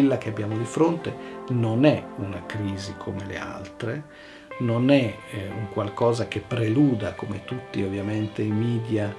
quella che abbiamo di fronte non è una crisi come le altre, non è eh, un qualcosa che preluda, come tutti ovviamente i media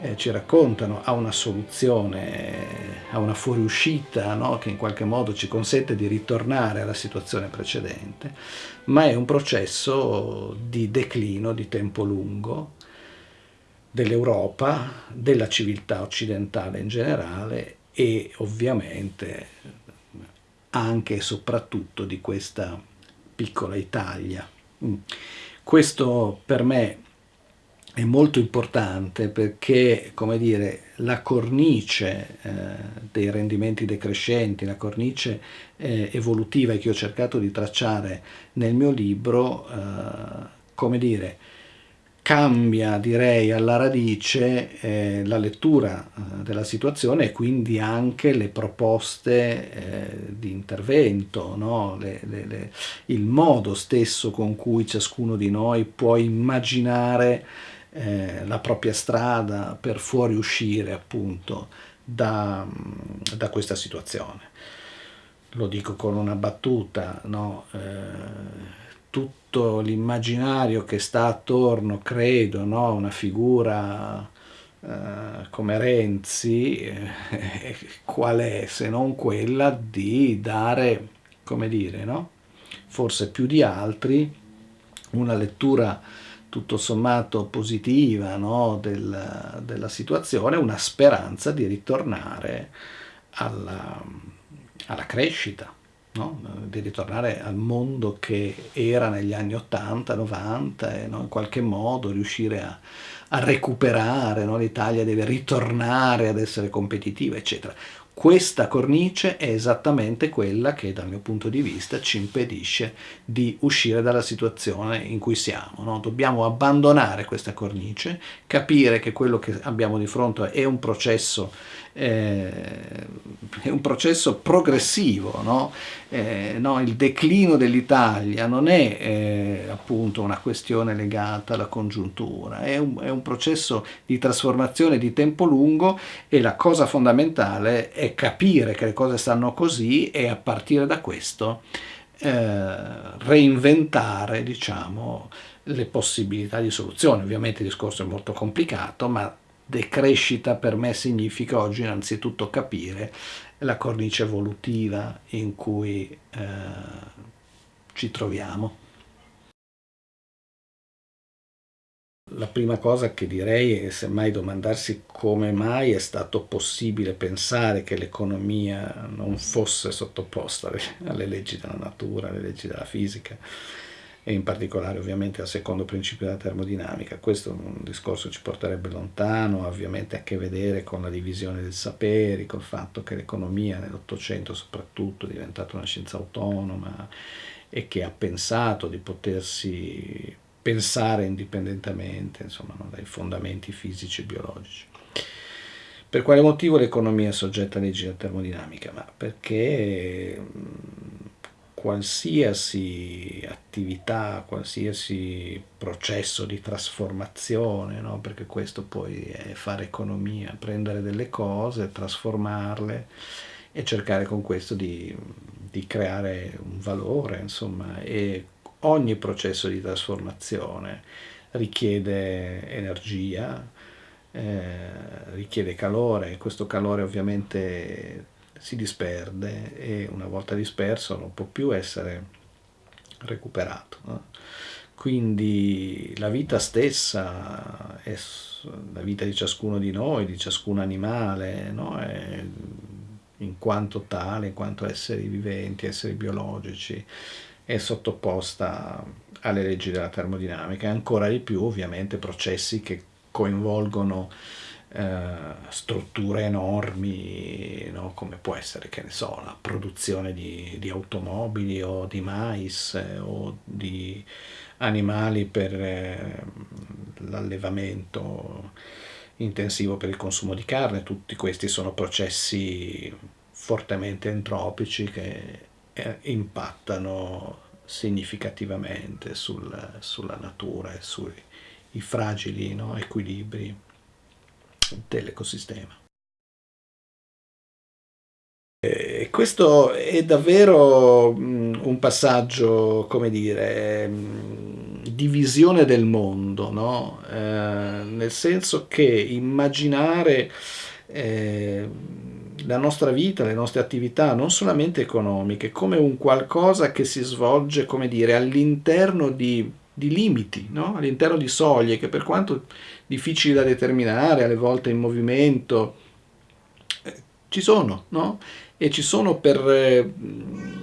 eh, ci raccontano, a una soluzione, a una fuoriuscita no? che in qualche modo ci consente di ritornare alla situazione precedente, ma è un processo di declino di tempo lungo dell'Europa, della civiltà occidentale in generale e ovviamente anche e soprattutto di questa piccola Italia. Mm. Questo per me è molto importante perché, come dire, la cornice eh, dei rendimenti decrescenti, la cornice eh, evolutiva che ho cercato di tracciare nel mio libro, eh, come dire, cambia direi alla radice eh, la lettura eh, della situazione e quindi anche le proposte eh, di intervento, no? le, le, le, il modo stesso con cui ciascuno di noi può immaginare eh, la propria strada per fuoriuscire appunto da, da, questa situazione. Lo dico con una battuta, no? Eh, tutto l'immaginario che sta attorno, credo, no? una figura eh, come Renzi, eh, qual è se non quella di dare, come dire, no? forse più di altri, una lettura tutto sommato positiva no? Del, della situazione, una speranza di ritornare alla, alla crescita no? di ritornare al mondo che era negli anni 80, 90 e no? in qualche modo riuscire a, a recuperare, no? l'Italia deve ritornare ad essere competitiva, eccetera. Questa cornice è esattamente quella che dal mio punto di vista ci impedisce di uscire dalla situazione in cui siamo. No? Dobbiamo abbandonare questa cornice, capire che quello che abbiamo di fronte è un processo eh, è un processo progressivo, no? Eh, no, il declino dell'Italia non è eh, appunto una questione legata alla congiuntura, è un, è un, processo di trasformazione di tempo lungo e la cosa fondamentale è capire che le cose stanno così e a partire da questo eh, reinventare diciamo, le possibilità di soluzione. Ovviamente il discorso è molto complicato, ma decrescita per me significa oggi innanzitutto capire la cornice evolutiva in cui eh, ci troviamo. La prima cosa che direi è semmai domandarsi come mai è stato possibile pensare che l'economia non fosse sottoposta alle leggi della natura, alle leggi della fisica e in particolare ovviamente al secondo principio della termodinamica. Questo è un discorso che ci porterebbe lontano, ovviamente a che vedere con la divisione dei saperi, col fatto che l'economia nell'Ottocento soprattutto è diventata una scienza autonoma e che ha pensato di potersi pensare indipendentemente insomma, no, dai fondamenti fisici e biologici. Per quale motivo l'economia è soggetta a leggi della termodinamica? Ma perché qualsiasi attività, qualsiasi processo di trasformazione, no? perché questo poi è fare economia, prendere delle cose, trasformarle e cercare con questo di, di creare un valore, insomma, e ogni processo di trasformazione richiede energia, eh, richiede calore, questo calore ovviamente si disperde e una volta disperso non può più essere recuperato. Quindi la vita stessa, è, la vita di ciascuno di noi, di ciascun animale, no? è, in quanto tale, in quanto esseri viventi, esseri biologici, è sottoposta alle leggi della termodinamica e ancora di più ovviamente processi che coinvolgono eh, strutture enormi, no? come può essere, che ne so, la produzione di, di automobili o di mais eh, o di animali per eh, l'allevamento intensivo per il consumo di carne, tutti questi sono processi fortemente entropici che eh, impattano significativamente sul, sulla natura e sui fragili no, equilibri dell'ecosistema. Questo è davvero un passaggio, come dire, di visione del mondo, no? eh, nel senso che immaginare eh, la nostra vita, le nostre attività, non solamente economiche, come un qualcosa che si svolge, come dire, all'interno di, di limiti, no? all'interno di soglie che per quanto difficili da determinare, alle volte in movimento, eh, ci sono, no? E ci sono per, eh, per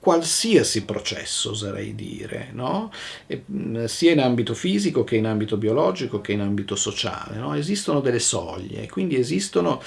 qualsiasi processo, oserei dire, no? e, sia in ambito fisico che in ambito biologico che in ambito sociale. No? Esistono delle soglie, quindi esistono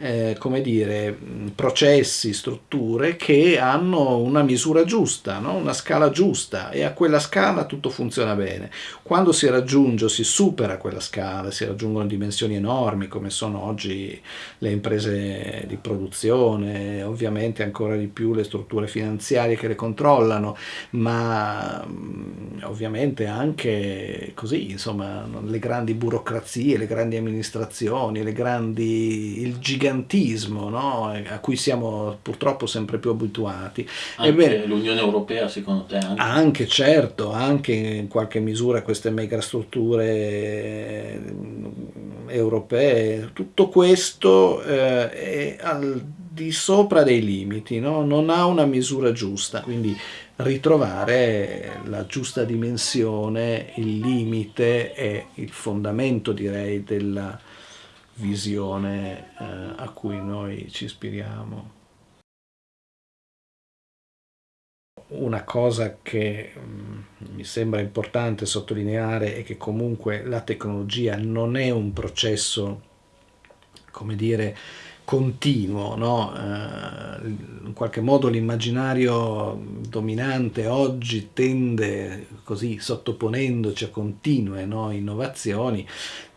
eh, come dire, processi, strutture che hanno una misura giusta, no? una scala giusta e a quella scala tutto funziona bene. Quando si raggiunge o si supera quella scala, si raggiungono dimensioni enormi come sono oggi le imprese di produzione, ovviamente ancora di più le strutture finanziarie che le controllano, ma mm, ovviamente anche così, insomma, le grandi burocrazie, le grandi amministrazioni, le grandi, il gigantismo no? a cui siamo purtroppo sempre più abituati. Anche l'Unione Europea secondo te? Anche? anche certo, anche in qualche misura queste megastrutture eh, europee, tutto questo eh, è al di sopra dei limiti, no? non ha una misura giusta, quindi ritrovare la giusta dimensione, il limite è il fondamento direi della visione eh, a cui noi ci ispiriamo. Una cosa che mm, mi sembra importante sottolineare è che comunque la tecnologia non è un processo, come dire, continuo, no? eh, in qualche modo l'immaginario dominante oggi tende, così sottoponendoci a continue no? innovazioni,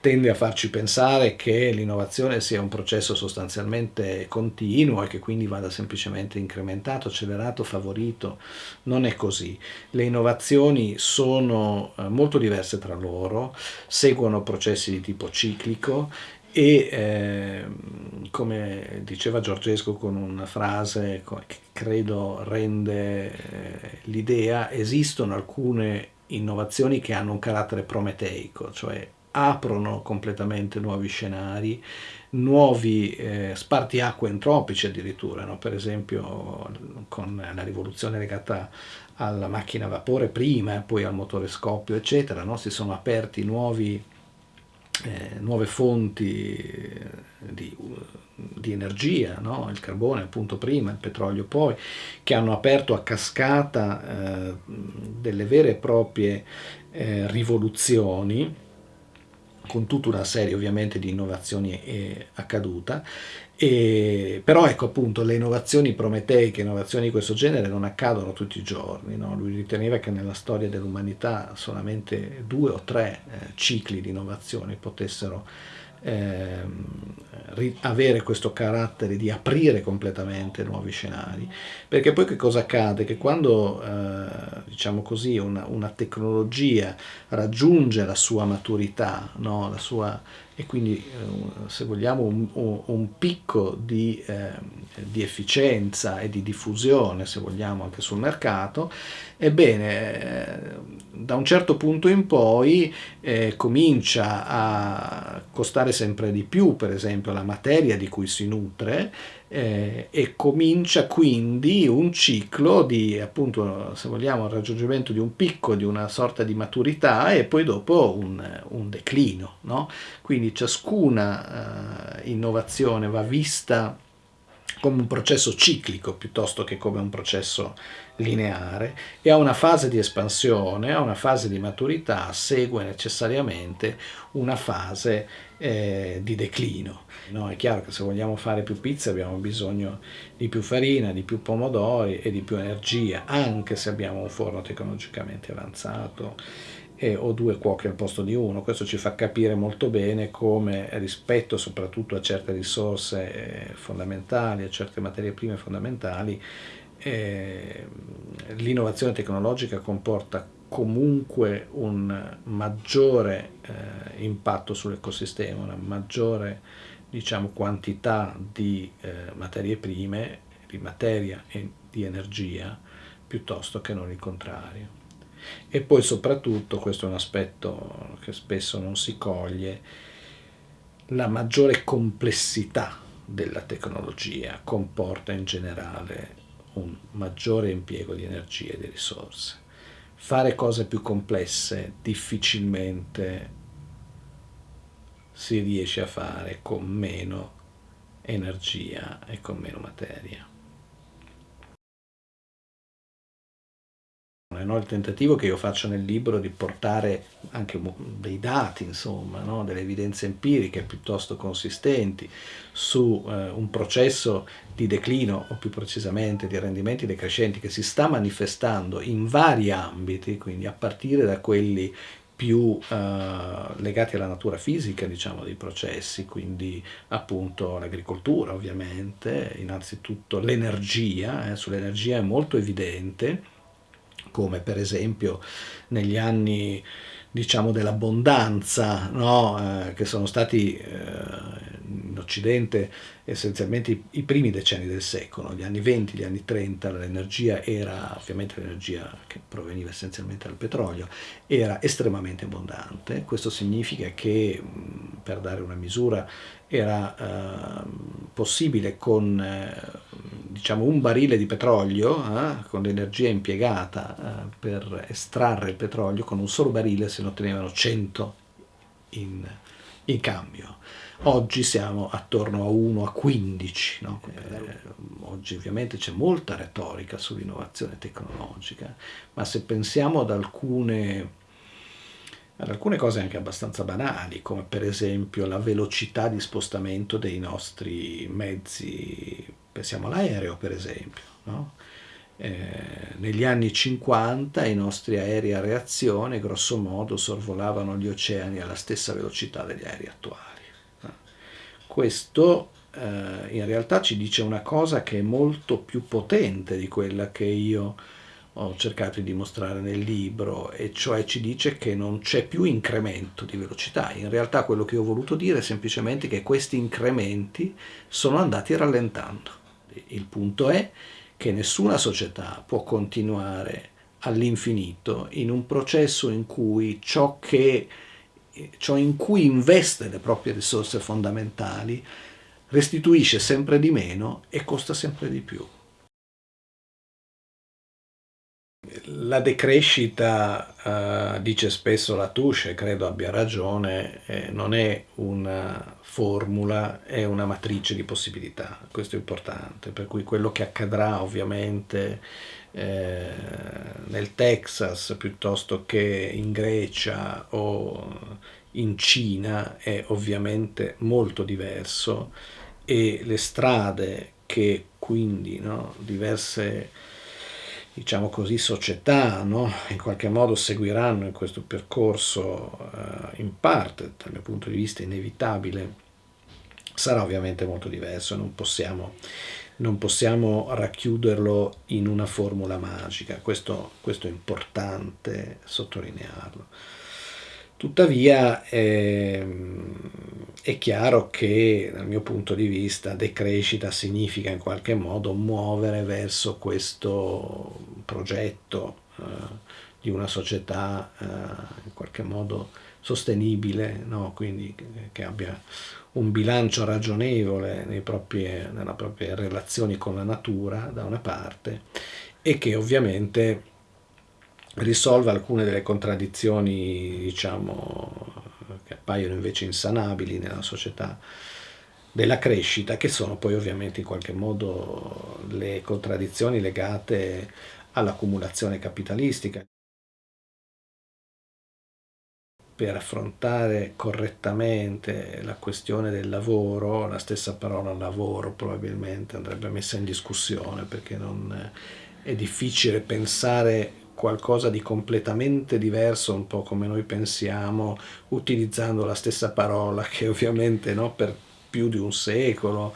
tende a farci pensare che l'innovazione sia un processo sostanzialmente continuo e che quindi vada semplicemente incrementato, accelerato, favorito. Non è così. Le innovazioni sono eh, molto diverse tra loro, seguono processi di tipo ciclico e eh, come diceva Giorgesco con una frase che credo rende eh, l'idea, esistono alcune innovazioni che hanno un carattere prometeico, cioè aprono completamente nuovi scenari, nuovi eh, spartiacque entropici addirittura, no? per esempio con la rivoluzione legata alla macchina a vapore prima e poi al motore scoppio eccetera, no? si sono aperti nuovi, eh, nuove fonti eh, di, di energia, no? il carbone appunto prima, il petrolio poi, che hanno aperto a cascata eh, delle vere e proprie eh, rivoluzioni con tutta una serie ovviamente di innovazioni eh, accaduta, e, però ecco appunto le innovazioni prometeiche, innovazioni di questo genere non accadono tutti i giorni, no? lui riteneva che nella storia dell'umanità solamente due o tre eh, cicli di innovazione potessero eh, avere questo carattere di aprire completamente nuovi scenari perché poi che cosa accade? che quando eh, diciamo così una, una, tecnologia raggiunge la sua maturità no? la sua e quindi eh, se vogliamo un, un picco di, eh, di, efficienza e di diffusione se vogliamo anche sul mercato ebbene eh, da un certo punto in poi eh, comincia a costare sempre di più per esempio la materia di cui si nutre eh, e comincia quindi un ciclo di appunto se vogliamo il raggiungimento di un picco di una sorta di maturità e poi dopo un, un declino no? quindi ciascuna eh, innovazione va vista come un processo ciclico piuttosto che come un processo lineare e a una fase di espansione, a una fase di maturità segue necessariamente una fase eh, di declino. No, è chiaro che se vogliamo fare più pizza abbiamo bisogno di più farina, di più pomodori e di più energia, anche se abbiamo un forno tecnologicamente avanzato e, o due cuochi al posto di uno. Questo ci fa capire molto bene come rispetto soprattutto a certe risorse eh, fondamentali, a certe materie prime fondamentali, eh, l'innovazione tecnologica comporta comunque un maggiore eh, impatto sull'ecosistema, una maggiore diciamo, quantità di eh, materie prime di materia e di energia piuttosto che non il contrario. E poi soprattutto, questo è un aspetto che spesso non si coglie, la maggiore complessità della tecnologia comporta in generale un maggiore impiego di energia e di risorse. Fare cose più complesse difficilmente si riesce a fare con meno energia e con meno materia. No? Il tentativo che io faccio nel libro di portare anche dei dati, insomma, no? delle evidenze empiriche piuttosto consistenti su eh, un processo di declino o più precisamente di rendimenti decrescenti che si sta manifestando in vari ambiti, quindi a partire da quelli più eh, legati alla natura fisica diciamo, dei processi, quindi appunto l'agricoltura ovviamente, innanzitutto l'energia, eh, sull'energia è molto evidente come per esempio negli anni diciamo dell'abbondanza no? eh, che sono stati eh, Occidente essenzialmente i, i, primi decenni del secolo, gli anni 20, gli anni 30, l'energia era, ovviamente l'energia che proveniva essenzialmente dal petrolio, era estremamente abbondante, questo significa che per dare una misura era eh, possibile con eh, diciamo un barile di petrolio, eh, con l'energia impiegata eh, per estrarre il petrolio, con un solo barile se ne ottenevano 100 in, in cambio. Oggi siamo attorno a 1 a 15, no? eh, oggi ovviamente c'è molta retorica sull'innovazione tecnologica, ma se pensiamo ad alcune ad alcune cose anche abbastanza banali, come per esempio la velocità di spostamento dei nostri mezzi, pensiamo all'aereo per esempio. No? Eh, negli anni 50 i nostri aerei a reazione grosso modo sorvolavano gli oceani alla stessa velocità degli aerei attuali. Questo eh, in realtà ci dice una cosa che è molto più potente di quella che io ho cercato di dimostrare nel libro, e cioè ci dice che non c'è più incremento di velocità. In realtà quello che ho voluto dire è semplicemente che questi incrementi sono andati rallentando. Il punto è che nessuna società può continuare all'infinito in un processo in cui ciò, che, ciò in cui investe le proprie risorse fondamentali restituisce sempre di meno e costa sempre di più. La decrescita, uh, dice spesso Latouche, credo abbia ragione, eh, non è una formula, è una matrice di possibilità, questo è importante, per cui quello che accadrà ovviamente eh, nel Texas piuttosto che in Grecia o in Cina è ovviamente molto diverso e le strade che quindi no, diverse diciamo così, società no? in qualche modo seguiranno in questo percorso eh, in parte, dal mio punto di vista inevitabile, sarà ovviamente molto diverso, non possiamo, non possiamo racchiuderlo in una formula magica, questo, questo è importante sottolinearlo. Tuttavia eh, è chiaro che dal mio punto di vista decrescita significa in qualche modo muovere verso questo progetto eh, di una società eh, in qualche modo sostenibile, no? quindi che abbia un bilancio ragionevole proprie, nella proprie relazioni con la natura da una parte e che ovviamente risolve alcune delle contraddizioni diciamo, che appaiono invece insanabili nella società della crescita, che sono poi ovviamente in qualche modo le contraddizioni legate all'accumulazione capitalistica. Per affrontare correttamente la questione del lavoro, la stessa parola lavoro probabilmente andrebbe messa in discussione perché non è difficile pensare qualcosa di completamente diverso, un po' come noi pensiamo, utilizzando la stessa parola che ovviamente no, per più di un secolo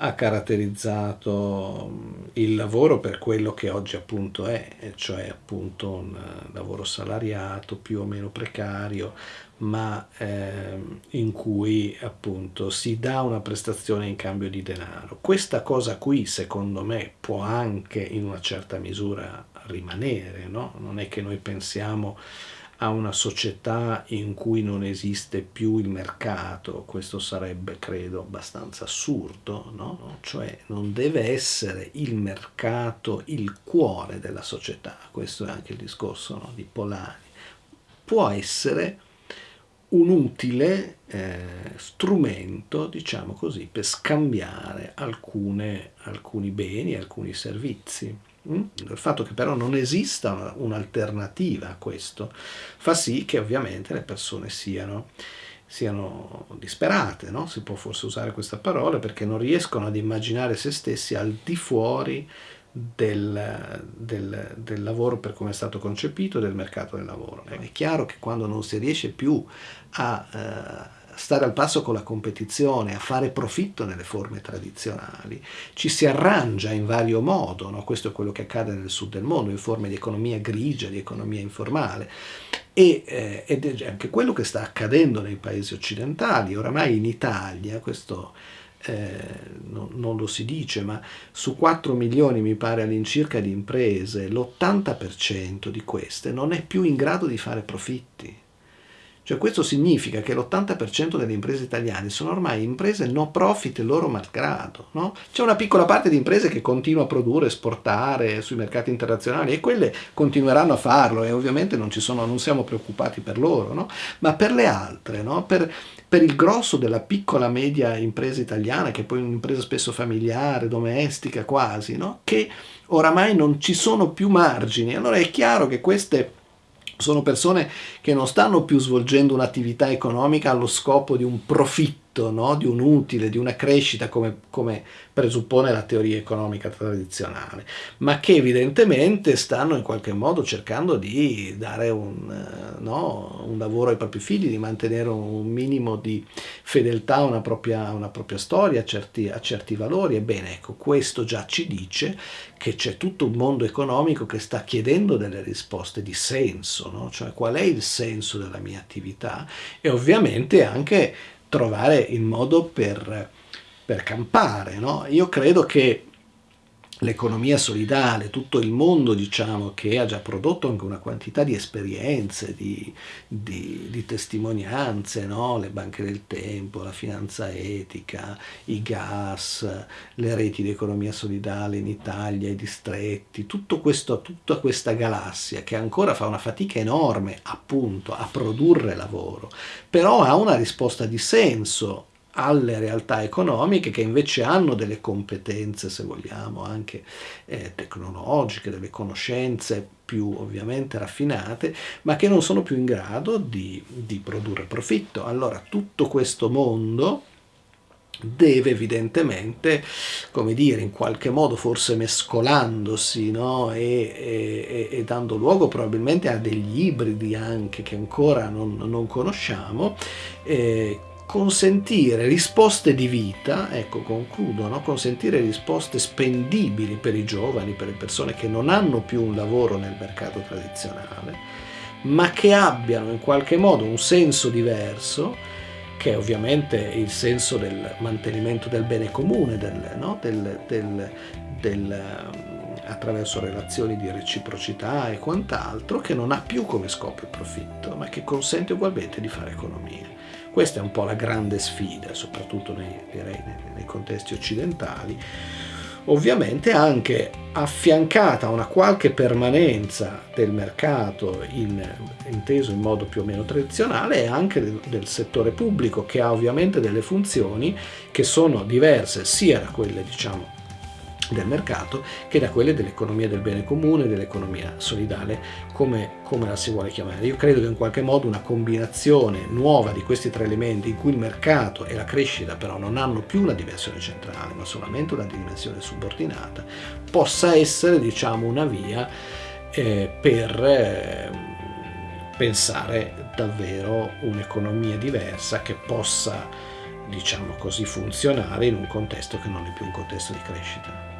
ha caratterizzato il lavoro per quello che oggi appunto è, cioè appunto un lavoro salariato più o meno precario, ma eh, in cui appunto si dà una prestazione in cambio di denaro. Questa cosa qui secondo me può anche in una certa misura rimanere, no? Non è che noi pensiamo a una società in cui non esiste più il mercato, questo sarebbe credo abbastanza assurdo, no? cioè non deve essere il mercato il cuore della società, questo è anche il discorso no? di Polani, può essere un utile eh, strumento, diciamo così, per scambiare alcune, alcuni beni, alcuni servizi. Mm? Il fatto che però non esista un'alternativa a questo fa sì che ovviamente le persone siano, siano disperate, no? si può forse usare questa parola, perché non riescono ad immaginare se stessi al di fuori del, del, del, lavoro per come è stato concepito, del mercato del lavoro. È chiaro che quando non si riesce più a eh, stare al passo con la competizione, a fare profitto nelle forme tradizionali, ci si arrangia in vario modo, no? questo è quello che accade nel sud del mondo, in forme di economia grigia, di economia informale, e, eh, ed è anche quello che sta accadendo nei paesi occidentali, oramai in Italia, questo eh, no, non lo si dice, ma su 4 milioni mi pare all'incirca di imprese, l'80% di queste non è più in grado di fare profitti. Cioè questo significa che l'80% delle imprese italiane sono ormai imprese no profit loro malgrado. No? C'è una piccola parte di imprese che continua a produrre, esportare sui mercati internazionali e quelle continueranno a farlo e ovviamente non, sono, non siamo preoccupati per loro, no? ma per le altre, no? per, per il grosso della piccola media impresa italiana, che è poi un'impresa spesso familiare, domestica quasi, no? che oramai non ci sono più margini. Allora è chiaro che queste sono persone che non stanno più svolgendo un'attività economica allo scopo di un profitto profitto, no? di un utile, di una crescita come, come, presuppone la teoria economica tradizionale, ma che evidentemente stanno in qualche modo cercando di dare un, eh, no? un lavoro ai propri figli, di mantenere un minimo di fedeltà a una propria, una propria storia, a certi, a certi valori. Ebbene, ecco, questo già ci dice che c'è tutto un mondo economico che sta chiedendo delle risposte di senso, no? cioè qual è il senso della mia attività e ovviamente anche trovare il modo per, per campare. No? Io credo che l'economia solidale, tutto il mondo diciamo, che ha già prodotto anche una quantità di esperienze, di, di, di testimonianze, no? le banche del tempo, la finanza etica, i gas, le reti di economia solidale in Italia, i distretti, questo, tutta questa galassia che ancora fa una fatica enorme appunto a produrre lavoro, però ha una risposta di senso alle realtà economiche che invece hanno delle competenze, se vogliamo, anche eh, tecnologiche, delle conoscenze più ovviamente raffinate, ma che non sono più in grado di, di produrre profitto. Allora tutto questo mondo deve evidentemente, come dire, in qualche modo forse mescolandosi no? e, e, e, dando luogo probabilmente a degli ibridi anche che ancora non, non conosciamo, eh, consentire risposte di vita, ecco concludo, no? consentire risposte spendibili per i giovani, per le persone che non hanno più un lavoro nel mercato tradizionale, ma che abbiano in qualche modo un senso diverso, che è ovviamente il senso del mantenimento del bene comune, del, no? del, del, del attraverso relazioni di reciprocità e quant'altro, che non ha più come scopo il profitto, ma che consente ugualmente di fare economia. Questa è un po' la grande sfida, soprattutto nei, direi, nei contesti occidentali, ovviamente anche affiancata a una qualche permanenza del mercato in, inteso in modo più o meno tradizionale e anche del, del, settore pubblico che ha ovviamente delle funzioni che sono diverse sia da quelle diciamo del mercato che da quelle dell'economia del bene comune, dell'economia solidale, come, come, la si vuole chiamare. Io credo che in qualche modo una combinazione nuova di questi tre elementi in cui il mercato e la crescita però non hanno più una dimensione centrale ma solamente una dimensione subordinata, possa essere diciamo una via eh, per eh, pensare davvero un'economia diversa che possa diciamo così, funzionale in un contesto che non è più un contesto di crescita.